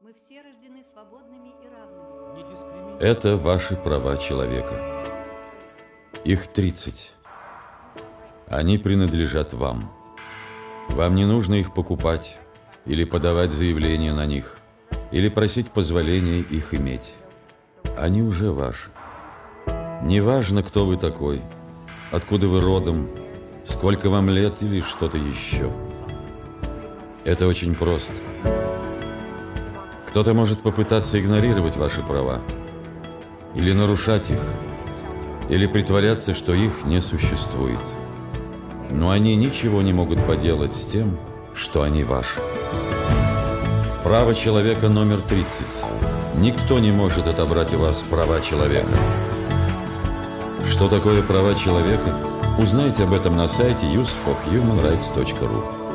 Мы все рождены свободными и равными. Это ваши права человека. Их 30. Они принадлежат вам. Вам не нужно их покупать или подавать заявление на них, или просить позволения их иметь. Они уже ваши. Неважно, кто вы такой, откуда вы родом, сколько вам лет или что-то еще. Это очень просто. Кто-то может попытаться игнорировать ваши права, или нарушать их, или притворяться, что их не существует. Но они ничего не могут поделать с тем, что они ваши. Право человека номер 30. Никто не может отобрать у вас права человека. Что такое права человека? Узнайте об этом на сайте useforhumanrights.ru.